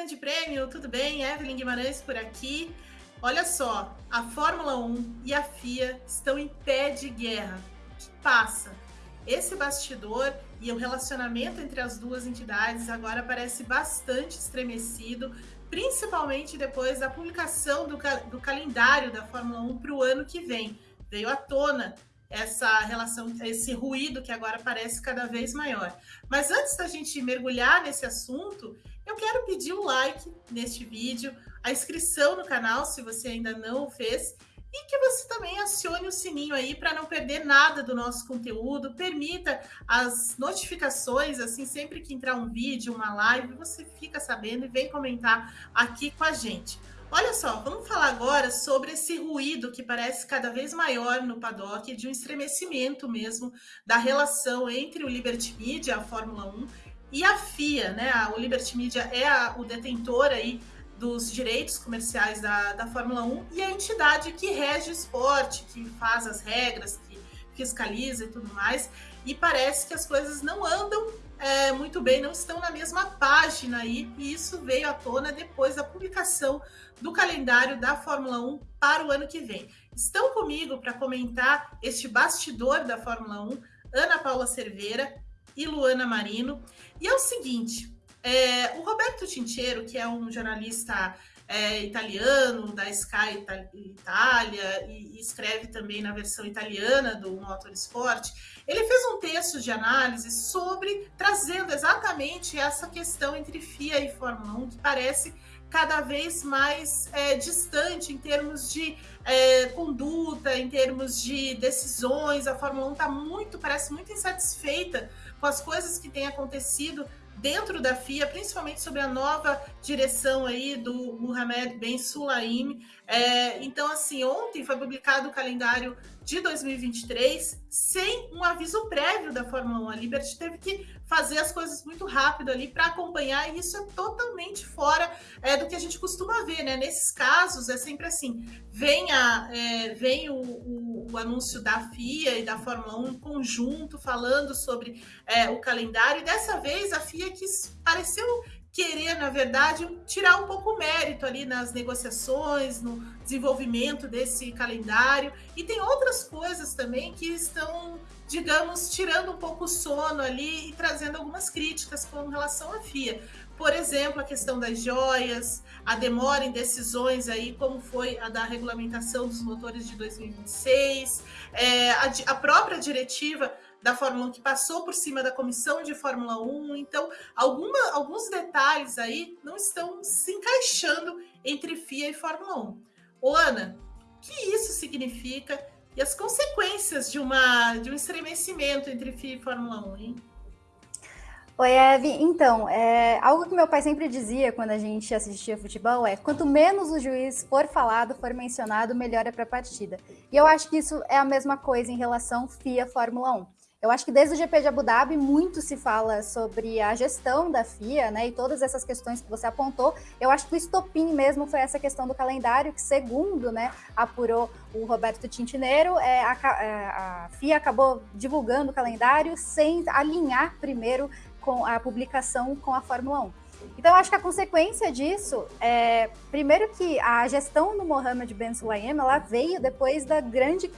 Grande Prêmio, tudo bem? Evelyn Guimarães por aqui. Olha só, a Fórmula 1 e a FIA estão em pé de guerra. Que passa? Esse bastidor e o relacionamento entre as duas entidades agora parece bastante estremecido, principalmente depois da publicação do, do calendário da Fórmula 1 para o ano que vem. Veio à tona essa relação, esse ruído que agora parece cada vez maior. Mas antes da gente mergulhar nesse assunto, eu quero pedir o um like neste vídeo, a inscrição no canal, se você ainda não fez, e que você também acione o sininho aí para não perder nada do nosso conteúdo, permita as notificações, assim, sempre que entrar um vídeo, uma live, você fica sabendo e vem comentar aqui com a gente. Olha só, vamos falar agora sobre esse ruído que parece cada vez maior no paddock, de um estremecimento mesmo da relação entre o Liberty Media, a Fórmula 1, e a FIA, né? O Liberty Media é a, o detentor aí dos direitos comerciais da, da Fórmula 1 e a entidade que rege o esporte, que faz as regras, que fiscaliza e tudo mais. E parece que as coisas não andam é, muito bem, não estão na mesma página aí, e isso veio à tona depois da publicação do calendário da Fórmula 1 para o ano que vem. Estão comigo para comentar este bastidor da Fórmula 1, Ana Paula Cerveira e Luana Marino. E é o seguinte, é, o Roberto Tincheiro, que é um jornalista é, italiano, da Sky Itália, e, e, escreve também na versão italiana do Motorsport, ele fez um texto de análise sobre, trazendo exatamente essa questão entre FIA e Fórmula 1, que parece cada vez mais é, distante em termos de é, conduta, em termos de decisões. A Fórmula 1 está muito, parece muito insatisfeita com as coisas que têm acontecido dentro da FIA, principalmente sobre a nova direção aí do Mohamed Ben Sulaim. É, então, assim, ontem foi publicado o calendário de 2023 sem um aviso prévio da Fórmula 1. A Liberty teve que fazer as coisas muito rápido ali para acompanhar, e isso é totalmente fora é, do que a gente costuma ver, né? Nesses casos é sempre assim: vem, a, é, vem o, o, o, anúncio da FIA e da Fórmula 1 em conjunto falando sobre é, o calendário, e dessa vez a FIA quis pareceu querer, na verdade, tirar um pouco o mérito ali nas negociações, no desenvolvimento desse calendário. E tem outras coisas também que estão, digamos, tirando um pouco o sono ali e trazendo algumas críticas com relação à FIA. Por exemplo, a questão das joias, a demora em decisões aí, como foi a da regulamentação dos motores de 2026, é, a, a própria diretiva da Fórmula 1 que passou por cima da comissão de Fórmula 1. Então, alguma, alguns detalhes aí não estão se encaixando entre FIA e Fórmula 1. Ô, Ana, o que isso significa e as consequências de, uma, de um estremecimento entre FIA e Fórmula 1, hein? Oi, Eve. Então, é, algo que meu pai sempre dizia quando a gente assistia futebol é quanto menos o juiz for falado, for mencionado, melhor é para a partida. E eu acho que isso é a mesma coisa em relação FIA Fórmula 1. Eu acho que desde o GP de Abu Dhabi muito se fala sobre a gestão da FIA, né, e todas essas questões que você apontou. Eu acho que o estopim mesmo foi essa questão do calendário, que segundo, né, apurou o Roberto Tintineiro, é, a, é, a FIA acabou divulgando o calendário sem alinhar primeiro com a publicação com a Fórmula 1. Então, acho que a consequência disso é, primeiro que a gestão do Mohamed Ben Sulayem, ela veio depois da grande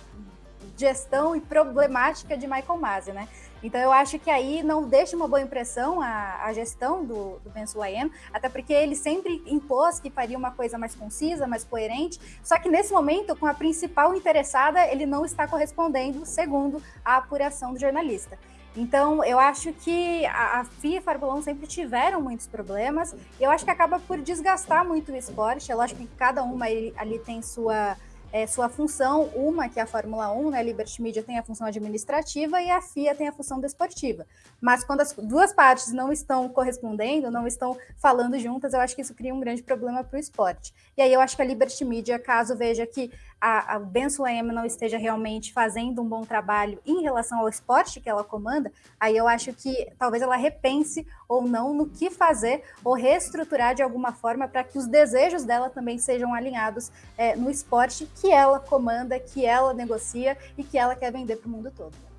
gestão e problemática de Michael Masi, né? Então eu acho que aí não deixa uma boa impressão a, a gestão do, do Ben Sulayem, até porque ele sempre impôs que faria uma coisa mais concisa, mais coerente, só que nesse momento, com a principal interessada, ele não está correspondendo, segundo a apuração do jornalista. Então, eu acho que a, a FIA e a Fórmula 1 sempre tiveram muitos problemas, eu acho que acaba por desgastar muito o esporte. É lógico que cada uma ali tem sua é, sua função, uma que é a Fórmula 1, né, a Liberty Media tem a função administrativa e a FIA tem a função desportiva. Mas quando as duas partes não estão correspondendo, não estão falando juntas, eu acho que isso cria um grande problema para o esporte. E aí eu acho que a Liberty Media, caso veja que a, a Ben Sulayem não esteja realmente fazendo um bom trabalho em relação ao esporte que ela comanda, aí eu acho que talvez ela repense ou não no que fazer ou reestruturar de alguma forma para que os desejos dela também sejam alinhados é, no esporte que ela comanda, que ela negocia e que ela quer vender para o mundo todo.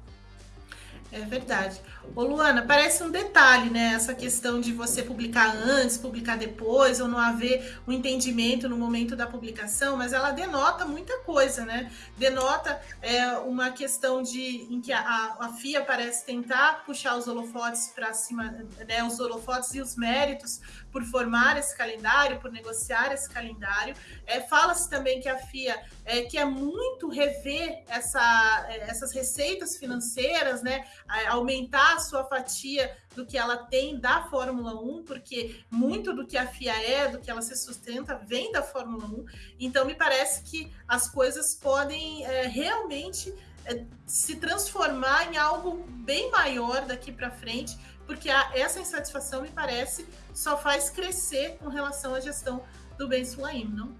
É verdade. Ô Luana, parece um detalhe, né? Essa questão de você publicar antes, publicar depois, ou não haver um entendimento no momento da publicação, mas ela denota muita coisa, né? Denota é, uma questão de em que a, a FIA parece tentar puxar os holofotes para cima, né? Os holofotes e os méritos por formar esse calendário, por negociar esse calendário. É, Fala-se também que a FIA é, quer muito rever essa, é, essas receitas financeiras, né? Aumentar a sua fatia do que ela tem da Fórmula 1, porque muito do que a FIA é, do que ela se sustenta, vem da Fórmula 1. Então, me parece que as coisas podem é, realmente é, se transformar em algo bem maior daqui para frente, porque a, essa insatisfação, me parece, só faz crescer com relação à gestão do Ben Sulaim, não?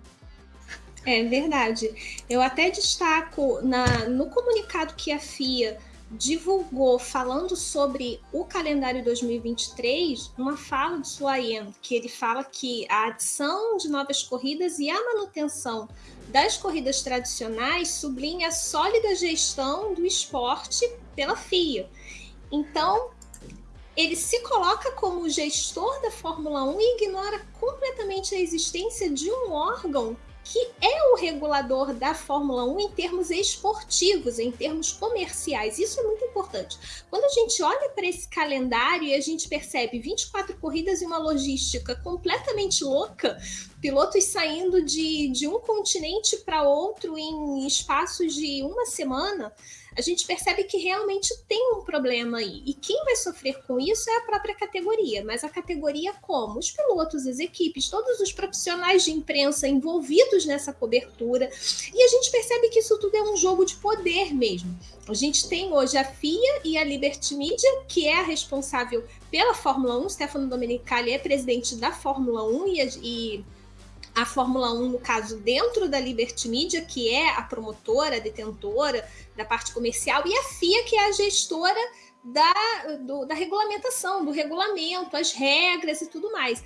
É verdade. Eu até destaco na, no comunicado que a FIA divulgou falando sobre o calendário 2023 uma fala de Suayen, que ele fala que a adição de novas corridas e a manutenção das corridas tradicionais sublinha a sólida gestão do esporte pela FIA. Então, ele se coloca como gestor da Fórmula 1 e ignora completamente a existência de um órgão que é o regulador da Fórmula 1 em termos esportivos, em termos comerciais. Isso é muito importante. Quando a gente olha para esse calendário e a gente percebe 24 corridas e uma logística completamente louca, pilotos saindo de, de um continente para outro em espaços de uma semana, a gente percebe que realmente tem um problema aí. E quem vai sofrer com isso é a própria categoria. Mas a categoria como? Os pilotos, as equipes, todos os profissionais de imprensa envolvidos nessa cobertura. E a gente percebe que isso tudo é um jogo de poder mesmo. A gente tem hoje a FIA e a Liberty Media, que é a responsável pela Fórmula 1. Stefano Domenicali é presidente da Fórmula 1 e, e a Fórmula 1, no caso, dentro da Liberty Media, que é a promotora, a detentora da parte comercial, e a FIA, que é a gestora da, do, da regulamentação, do regulamento, as regras e tudo mais.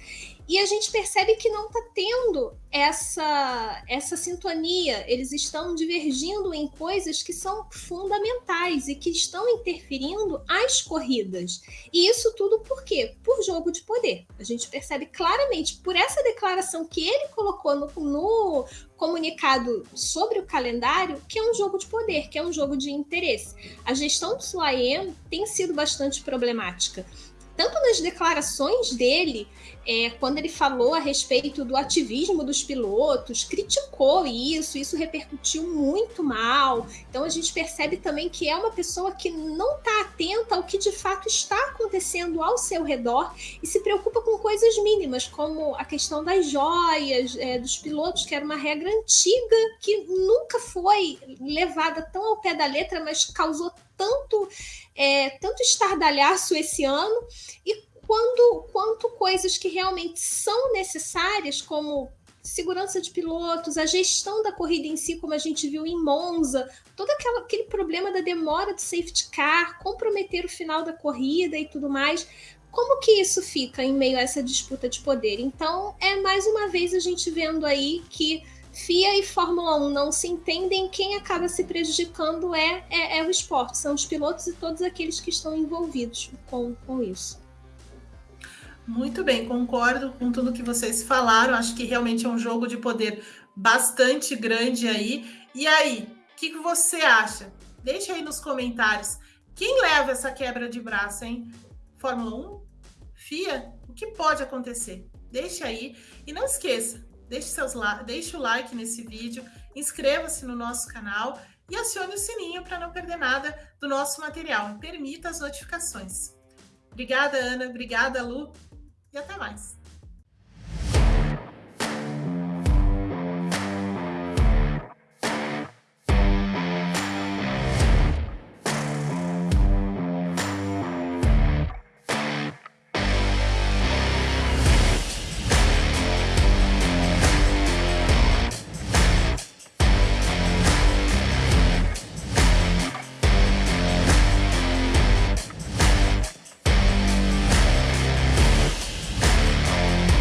E a gente percebe que não está tendo essa, essa sintonia. Eles estão divergindo em coisas que são fundamentais e que estão interferindo as corridas. E isso tudo por quê? Por jogo de poder. A gente percebe claramente por essa declaração que ele colocou no, no comunicado sobre o calendário que é um jogo de poder, que é um jogo de interesse. A gestão do Suaem tem sido bastante problemática tanto nas declarações dele, é, quando ele falou a respeito do ativismo dos pilotos, criticou isso, isso repercutiu muito mal. Então a gente percebe também que é uma pessoa que não está atenta ao que de fato está acontecendo ao seu redor e se preocupa com coisas mínimas, como a questão das joias é, dos pilotos, que era uma regra antiga que nunca foi levada tão ao pé da letra, mas causou tanto, é, tanto estardalhaço esse ano, e quando, quanto coisas que realmente são necessárias, como segurança de pilotos, a gestão da corrida em si, como a gente viu em Monza, todo aquela, aquele problema da demora do safety car, comprometer o final da corrida e tudo mais. Como que isso fica em meio a essa disputa de poder? Então, é mais uma vez a gente vendo aí que FIA e Fórmula 1 não se entendem, quem acaba se prejudicando é, é, é, o esporte, são os pilotos e todos aqueles que estão envolvidos com, com isso. Muito bem, concordo com tudo que vocês falaram. Acho que realmente é um jogo de poder bastante grande aí. E aí, o que, que você acha? Deixa aí nos comentários. Quem leva essa quebra de braço, hein? Fórmula 1? FIA? O que pode acontecer? Deixa aí. E não esqueça, deixe, seus deixe o like nesse vídeo, inscreva-se no nosso canal e acione o sininho para não perder nada do nosso material. Permita as notificações. Obrigada, Ana. Obrigada, Lu. E até mais.